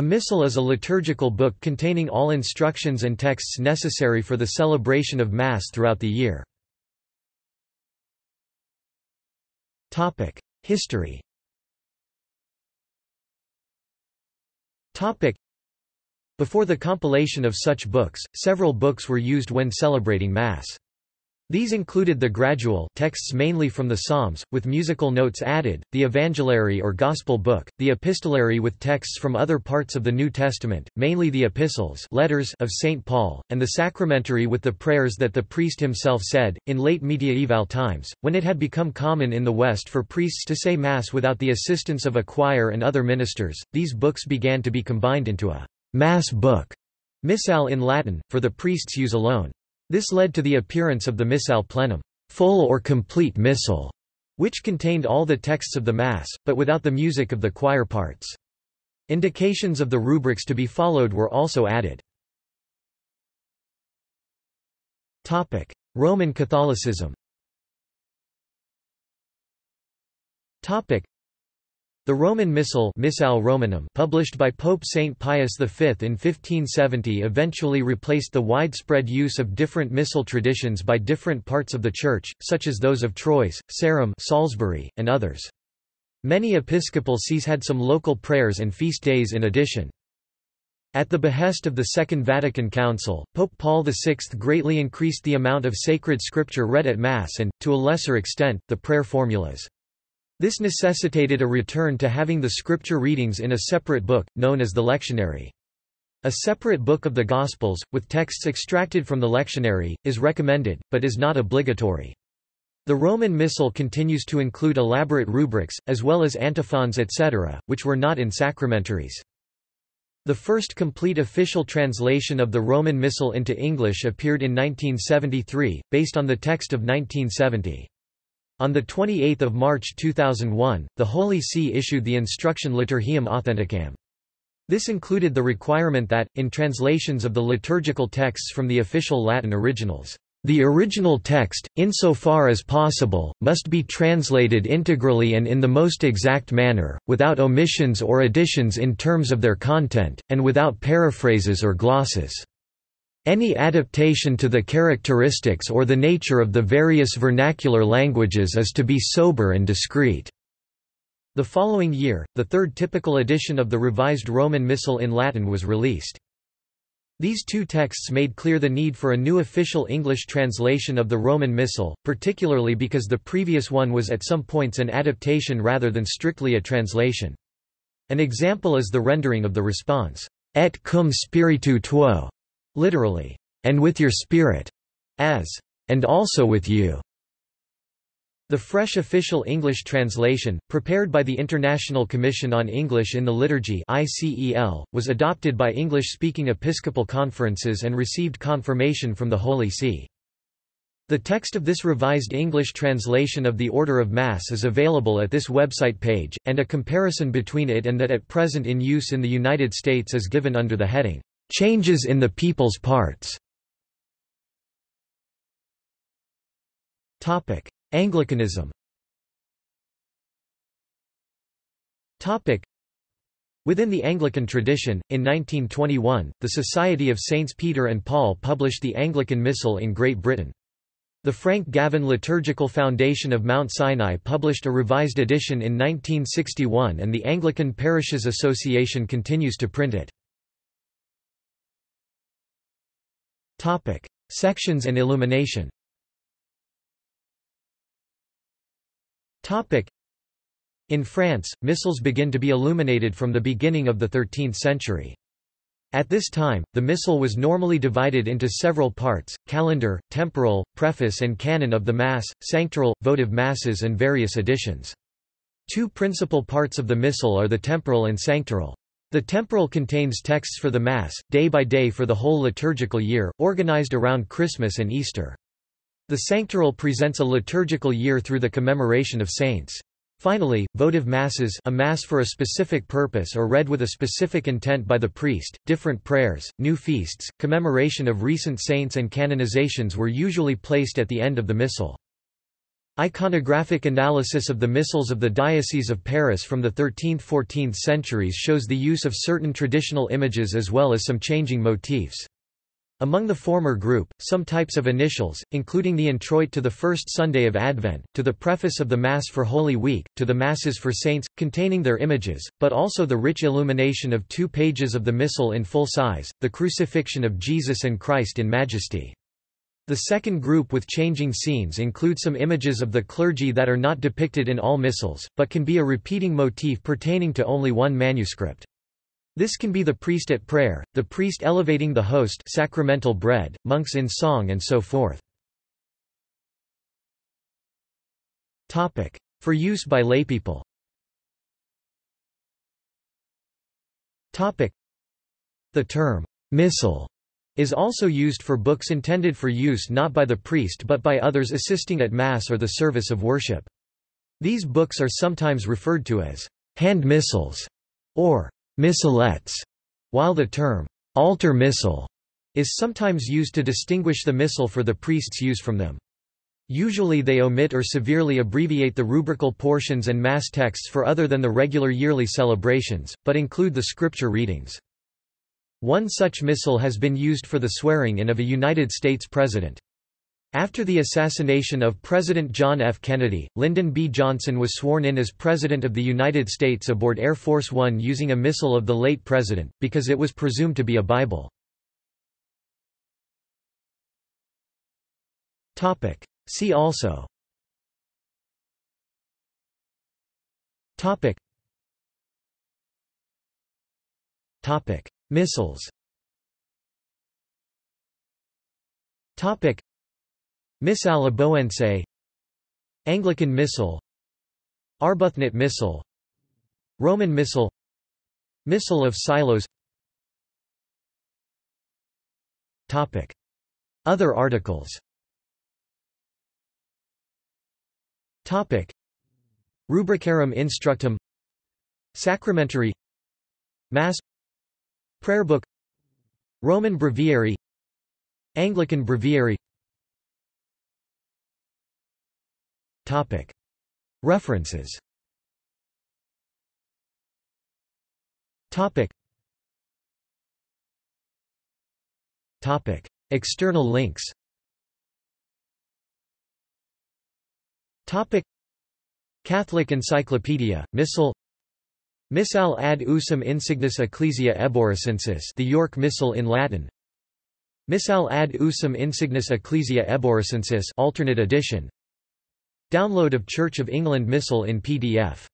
A missal is a liturgical book containing all instructions and texts necessary for the celebration of Mass throughout the year. History Before the compilation of such books, several books were used when celebrating Mass. These included the gradual texts mainly from the Psalms, with musical notes added, the Evangelary or Gospel book, the epistolary with texts from other parts of the New Testament, mainly the epistles letters of St. Paul, and the sacramentary with the prayers that the priest himself said. In late medieval times, when it had become common in the West for priests to say Mass without the assistance of a choir and other ministers, these books began to be combined into a Mass book, Missal in Latin, for the priest's use alone. This led to the appearance of the Missale plenum, full or complete missal, which contained all the texts of the Mass, but without the music of the choir parts. Indications of the rubrics to be followed were also added. Roman Catholicism the Roman Missal Missale Romanum published by Pope Saint Pius V in 1570 eventually replaced the widespread use of different missal traditions by different parts of the Church, such as those of Troyes, Sarum Salisbury, and others. Many episcopal sees had some local prayers and feast days in addition. At the behest of the Second Vatican Council, Pope Paul VI greatly increased the amount of sacred scripture read at Mass and, to a lesser extent, the prayer formulas. This necessitated a return to having the scripture readings in a separate book, known as the lectionary. A separate book of the Gospels, with texts extracted from the lectionary, is recommended, but is not obligatory. The Roman Missal continues to include elaborate rubrics, as well as antiphons etc., which were not in sacramentaries. The first complete official translation of the Roman Missal into English appeared in 1973, based on the text of 1970. On 28 March 2001, the Holy See issued the instruction Liturgiam Authenticam. This included the requirement that, in translations of the liturgical texts from the official Latin originals, the original text, insofar as possible, must be translated integrally and in the most exact manner, without omissions or additions in terms of their content, and without paraphrases or glosses. Any adaptation to the characteristics or the nature of the various vernacular languages is to be sober and discreet. The following year, the third typical edition of the revised Roman Missal in Latin was released. These two texts made clear the need for a new official English translation of the Roman Missal, particularly because the previous one was at some points an adaptation rather than strictly a translation. An example is the rendering of the response, Et cum spiritu tuo, literally, and with your spirit, as, and also with you. The fresh official English translation, prepared by the International Commission on English in the Liturgy ICEL, was adopted by English-speaking episcopal conferences and received confirmation from the Holy See. The text of this revised English translation of the Order of Mass is available at this website page, and a comparison between it and that at present in use in the United States is given under the heading, Changes in the people's parts Anglicanism Within the Anglican tradition, in 1921, the Society of Saints Peter and Paul published the Anglican Missal in Great Britain. The Frank Gavin Liturgical Foundation of Mount Sinai published a revised edition in 1961 and the Anglican Parishes Association continues to print it. Topic: Sections and illumination. Topic: In France, missals begin to be illuminated from the beginning of the 13th century. At this time, the missal was normally divided into several parts, calendar, temporal, preface and canon of the Mass, sanctoral, votive masses and various additions. Two principal parts of the missal are the temporal and sanctoral. The temporal contains texts for the Mass, day by day for the whole liturgical year, organized around Christmas and Easter. The sanctoral presents a liturgical year through the commemoration of saints. Finally, votive masses a mass for a specific purpose or read with a specific intent by the priest, different prayers, new feasts, commemoration of recent saints and canonizations were usually placed at the end of the missal. Iconographic analysis of the missals of the Diocese of Paris from the 13th–14th centuries shows the use of certain traditional images as well as some changing motifs. Among the former group, some types of initials, including the introit to the first Sunday of Advent, to the preface of the Mass for Holy Week, to the Masses for Saints, containing their images, but also the rich illumination of two pages of the Missal in full size, the crucifixion of Jesus and Christ in Majesty. The second group with changing scenes include some images of the clergy that are not depicted in all missals, but can be a repeating motif pertaining to only one manuscript. This can be the priest at prayer, the priest elevating the host sacramental bread, monks in song and so forth. For use by laypeople The term, missal, is also used for books intended for use not by the priest but by others assisting at Mass or the service of worship. These books are sometimes referred to as hand missals or missalettes, while the term altar missal is sometimes used to distinguish the missal for the priest's use from them. Usually they omit or severely abbreviate the rubrical portions and mass texts for other than the regular yearly celebrations, but include the scripture readings. One such missal has been used for the swearing-in of a United States president. After the assassination of President John F. Kennedy, Lyndon B. Johnson was sworn in as President of the United States aboard Air Force One using a missal of the late president, because it was presumed to be a Bible. See also Topic Topic. Missals Topic. Missale Aboense Anglican Missal. Arbuthnot Missal. Roman Missal. Missal of Silos. Topic. Other articles. Topic. Rubricarum Instructum. Sacramentary. Mass Prayer Book Roman Breviary Anglican Breviary Topic. References Topic. Topic. External links Topic. Catholic Encyclopedia, Missal Missal ad usum insignis ecclesia Eboracensis the York Missal in Latin. Missal ad usum insignis ecclesia Eboracensis alternate edition. Download of Church of England Missal in PDF